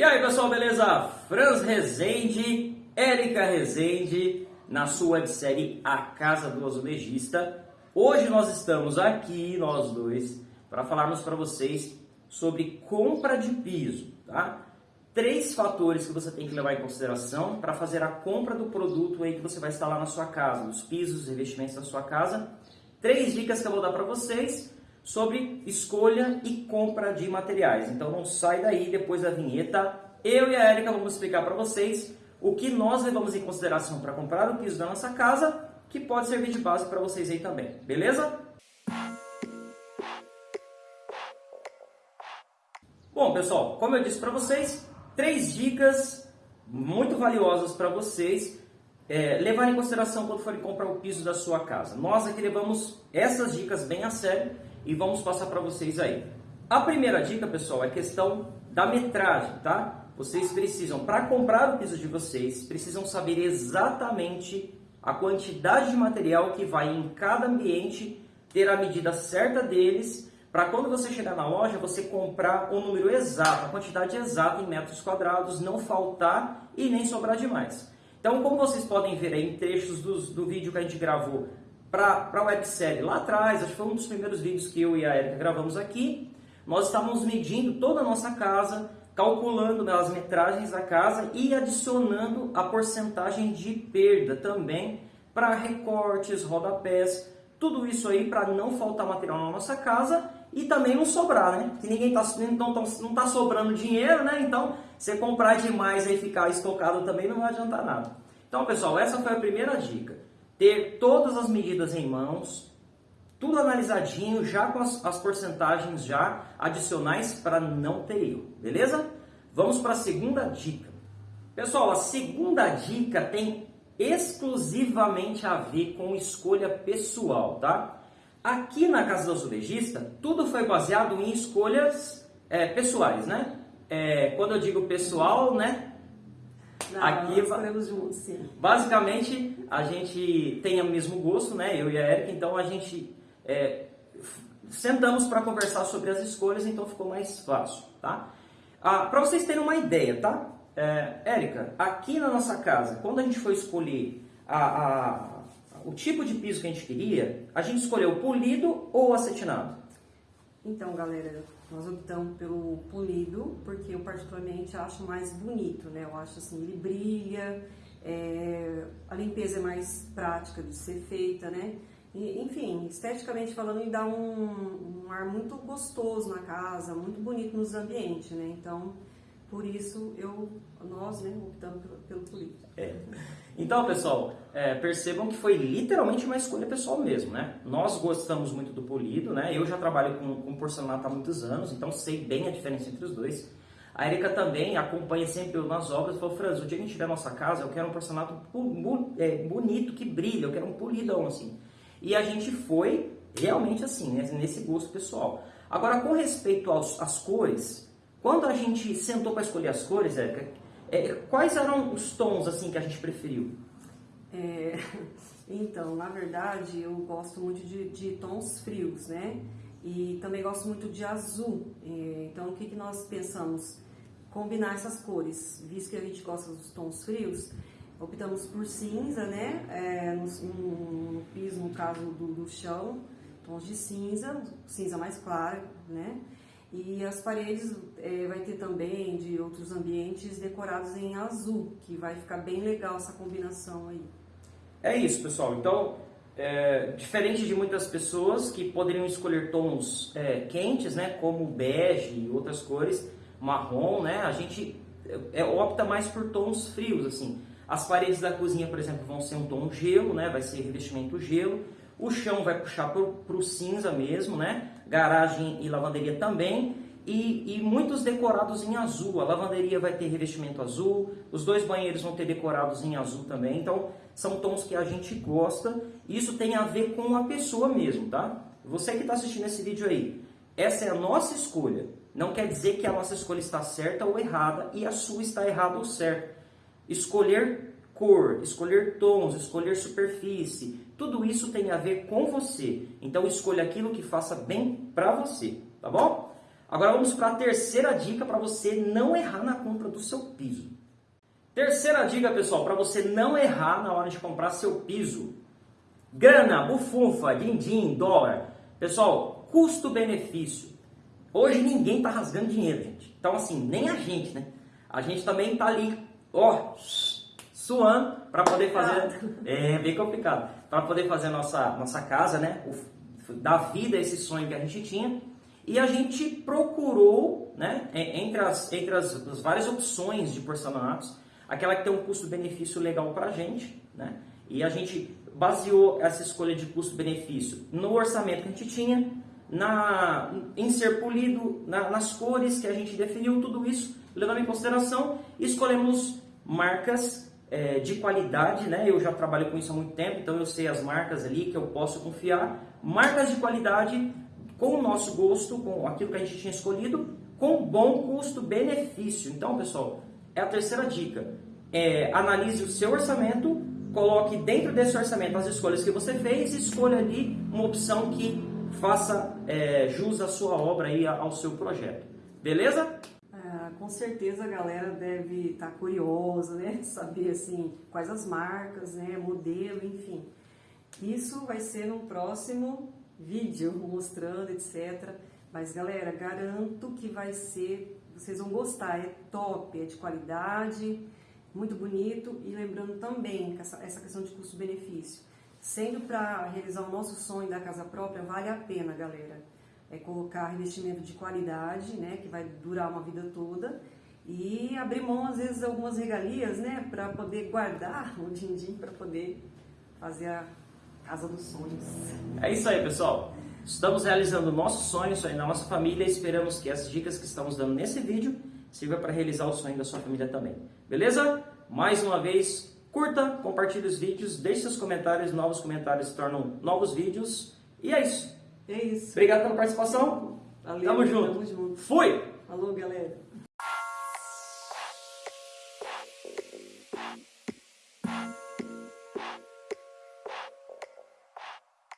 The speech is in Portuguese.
E aí pessoal, beleza? Franz Rezende, Érica Rezende, na sua websérie A Casa do Azulejista. Hoje nós estamos aqui, nós dois, para falarmos para vocês sobre compra de piso, tá? Três fatores que você tem que levar em consideração para fazer a compra do produto aí que você vai instalar na sua casa, os pisos, os revestimentos da sua casa. Três dicas que eu vou dar para vocês sobre escolha e compra de materiais. Então não sai daí depois da vinheta. Eu e a Erika vamos explicar para vocês o que nós levamos em consideração para comprar o piso da nossa casa, que pode servir de base para vocês aí também, beleza? Bom, pessoal, como eu disse para vocês, três dicas muito valiosas para vocês é, levar em consideração quando forem comprar o piso da sua casa. Nós aqui levamos essas dicas bem a sério e vamos passar para vocês aí. A primeira dica, pessoal, é questão da metragem, tá? Vocês precisam, para comprar o piso de vocês, precisam saber exatamente a quantidade de material que vai em cada ambiente, ter a medida certa deles, para quando você chegar na loja, você comprar o número exato, a quantidade exata em metros quadrados, não faltar e nem sobrar demais. Então, como vocês podem ver aí em trechos do, do vídeo que a gente gravou para a websérie lá atrás, acho que foi um dos primeiros vídeos que eu e a Erika gravamos aqui, nós estávamos medindo toda a nossa casa, calculando as metragens da casa e adicionando a porcentagem de perda também para recortes, rodapés, tudo isso aí para não faltar material na nossa casa e também não sobrar, né? Que ninguém tá, não, tá, não tá sobrando dinheiro, né? Então, você comprar demais e ficar estocado também não vai adiantar nada. Então, pessoal, essa foi a primeira dica ter todas as medidas em mãos, tudo analisadinho, já com as, as porcentagens já adicionais para não ter erro, beleza? Vamos para a segunda dica. Pessoal, a segunda dica tem exclusivamente a ver com escolha pessoal, tá? Aqui na Casa do Azulejista, tudo foi baseado em escolhas é, pessoais, né? É, quando eu digo pessoal, né? Não, Aqui nós juntos, sim. Basicamente, a gente tem o mesmo gosto, né? Eu e a Erika, então a gente é, sentamos para conversar sobre as escolhas, então ficou mais fácil, tá? Ah, para vocês terem uma ideia, tá? É, Érica, aqui na nossa casa, quando a gente foi escolher a, a, o tipo de piso que a gente queria, a gente escolheu polido ou acetinado? Então, galera, nós optamos pelo polido, porque eu particularmente acho mais bonito, né? Eu acho assim, ele brilha, é, a limpeza é mais prática de ser feita, né? E, enfim, esteticamente falando, ele dá um, um, ar muito gostoso na casa, muito bonito nos ambientes, né? Então, por isso, eu, nós né, optamos pelo, pelo polido. É. Então, pessoal, é, percebam que foi literalmente uma escolha pessoal mesmo, né? Nós gostamos muito do polido, né? Eu já trabalho com, com porcelanato há muitos anos, então sei bem a diferença entre os dois. A Erika também acompanha sempre eu nas obras e falou, Franz, o dia que a gente tiver nossa casa, eu quero um porcelanato é, bonito, que brilha, eu quero um polidão, assim. E a gente foi realmente assim, né? nesse gosto pessoal. Agora, com respeito às cores, quando a gente sentou para escolher as cores, Erika, é, quais eram os tons assim que a gente preferiu? É, então, na verdade, eu gosto muito de, de, tons frios, né? E também gosto muito de azul. É, então, o que, que nós pensamos? Combinar essas cores, visto que a gente gosta dos tons frios, optamos por cinza, né? É, no, no, no, piso, no caso do, do chão, tons de cinza, cinza mais claro, né? E as paredes é, vai ter também de outros ambientes decorados em azul, que vai ficar bem legal essa combinação aí. É isso, pessoal. Então, é, diferente de muitas pessoas que poderiam escolher tons é, quentes, né, como bege e outras cores, marrom, né, a gente é, opta mais por tons frios, assim. As paredes da cozinha, por exemplo, vão ser um tom gelo, né, vai ser revestimento gelo. O chão vai puxar para o cinza mesmo, né? Garagem e lavanderia também. E, e, muitos decorados em azul. A lavanderia vai ter revestimento azul, os dois banheiros vão ter decorados em azul também. Então, são tons que a gente gosta. Isso tem a ver com a pessoa mesmo, tá? Você que está assistindo esse vídeo aí, essa é a nossa escolha. Não quer dizer que a nossa escolha está certa ou errada e a sua está errada ou certa. Escolher cor, escolher tons, escolher superfície, tudo isso tem a ver com você. Então escolha aquilo que faça bem para você, tá bom? Agora vamos para a terceira dica para você não errar na compra do seu piso. Terceira dica, pessoal, para você não errar na hora de comprar seu piso. Grana, bufunfa, din-din, dólar. Pessoal, custo-benefício. Hoje ninguém está rasgando dinheiro, gente. Então, assim, nem a gente, né? A gente também está ali, ó, suando para poder fazer. É bem complicado. Para poder fazer a nossa, nossa casa, né? O, dar vida a esse sonho que a gente tinha. E a gente procurou, né? Entre as, entre as, as várias opções de porcelanatos, aquela que tem um custo-benefício legal para a gente, né? E a gente baseou essa escolha de custo-benefício no orçamento que a gente tinha, na, em ser polido, na, nas cores que a gente definiu, tudo isso levando em consideração, escolhemos marcas é, de qualidade, né? Eu já trabalho com isso há muito tempo, então eu sei as marcas ali que eu posso confiar. Marcas de qualidade com o nosso gosto, com aquilo que a gente tinha escolhido, com bom custo-benefício. Então, pessoal, é a terceira dica. É, analise o seu orçamento, coloque dentro desse orçamento as escolhas que você fez e escolha ali uma opção que faça é, jus à sua obra e ao seu projeto. Beleza? Com certeza a galera deve estar tá curiosa, né? Saber assim quais as marcas, né? Modelo, enfim. Isso vai ser no próximo vídeo mostrando, etc. Mas galera, garanto que vai ser, vocês vão gostar, é top, é de qualidade, muito bonito e lembrando também essa, essa questão de custo-benefício. Sendo para realizar o nosso sonho da casa própria, vale a pena, galera. É colocar investimento de qualidade, né, que vai durar uma vida toda, e abrir mão, às vezes, algumas regalias, né, para poder guardar o din-din, para poder fazer a casa dos sonhos. É isso aí, pessoal. Estamos realizando o nosso sonho, o sonho da nossa família. Esperamos que as dicas que estamos dando nesse vídeo sirva para realizar o sonho da sua família também. Beleza? Mais uma vez, Curta, compartilhe os vídeos, deixe seus comentários, novos comentários tornam novos vídeos. E é isso. É isso. Obrigado pela participação. Valeu, tamo junto. Tamo junto. Fui! Falou, galera.